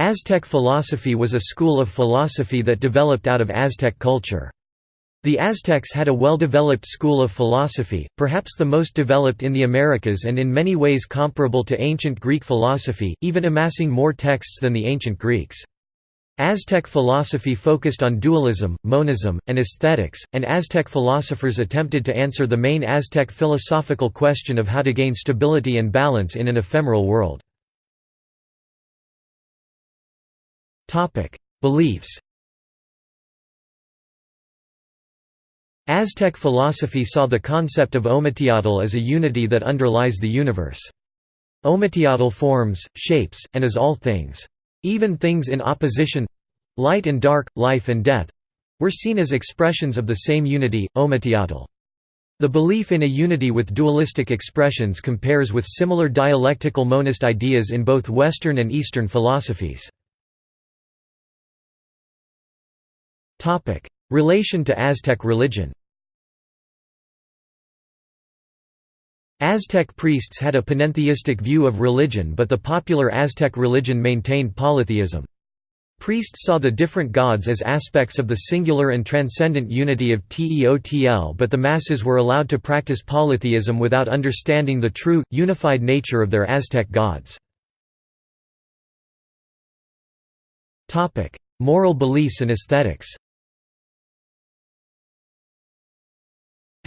Aztec philosophy was a school of philosophy that developed out of Aztec culture. The Aztecs had a well-developed school of philosophy, perhaps the most developed in the Americas and in many ways comparable to ancient Greek philosophy, even amassing more texts than the ancient Greeks. Aztec philosophy focused on dualism, monism, and aesthetics, and Aztec philosophers attempted to answer the main Aztec philosophical question of how to gain stability and balance in an ephemeral world. Beliefs Aztec philosophy saw the concept of Ometeotl as a unity that underlies the universe. Ometeotl forms, shapes, and is all things. Even things in opposition—light and dark, life and death—were seen as expressions of the same unity, Ometeotl. The belief in a unity with dualistic expressions compares with similar dialectical monist ideas in both Western and Eastern philosophies. Relation to Aztec religion Aztec priests had a panentheistic view of religion but the popular Aztec religion maintained polytheism. Priests saw the different gods as aspects of the singular and transcendent unity of Teotl but the masses were allowed to practice polytheism without understanding the true, unified nature of their Aztec gods. Moral beliefs and aesthetics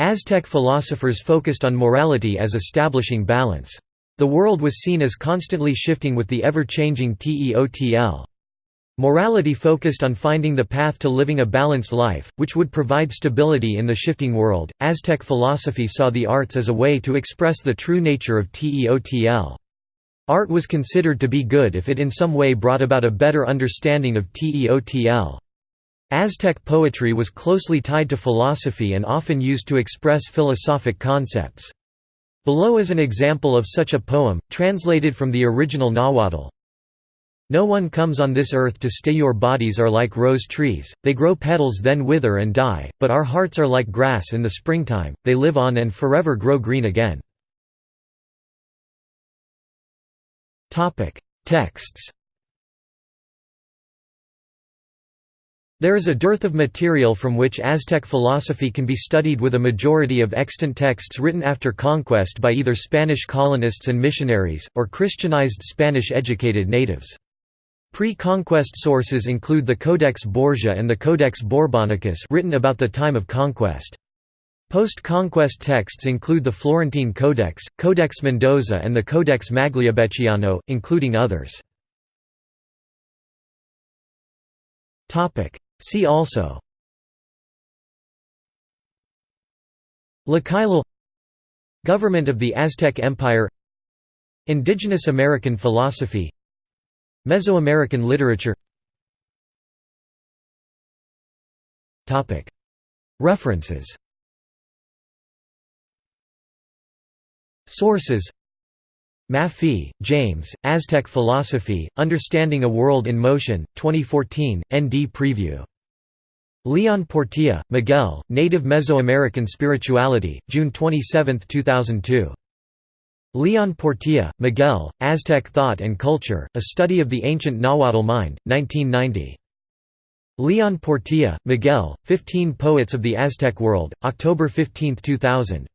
Aztec philosophers focused on morality as establishing balance. The world was seen as constantly shifting with the ever-changing Teotl. Morality focused on finding the path to living a balanced life, which would provide stability in the shifting world. Aztec philosophy saw the arts as a way to express the true nature of Teotl. Art was considered to be good if it in some way brought about a better understanding of Teotl. Aztec poetry was closely tied to philosophy and often used to express philosophic concepts. Below is an example of such a poem, translated from the original Nahuatl. No one comes on this earth to stay your bodies are like rose trees, they grow petals then wither and die, but our hearts are like grass in the springtime, they live on and forever grow green again. Texts There is a dearth of material from which Aztec philosophy can be studied with a majority of extant texts written after conquest by either Spanish colonists and missionaries, or Christianized Spanish-educated natives. Pre-conquest sources include the Codex Borgia and the Codex Borbonicus written about the time of conquest. Post-conquest texts include the Florentine Codex, Codex Mendoza and the Codex Magliabechiano, including others. See also Tlacaelel Government of the Aztec Empire Indigenous American philosophy Mesoamerican literature References Sources Maffie, James, Aztec Philosophy, Understanding a World in Motion, 2014, ND Preview. Leon Portilla, Miguel, Native Mesoamerican Spirituality, June 27, 2002. Leon Portilla, Miguel, Aztec Thought and Culture, A Study of the Ancient Nahuatl Mind, 1990. Leon Portilla, Miguel, 15 Poets of the Aztec World, October 15, 2000.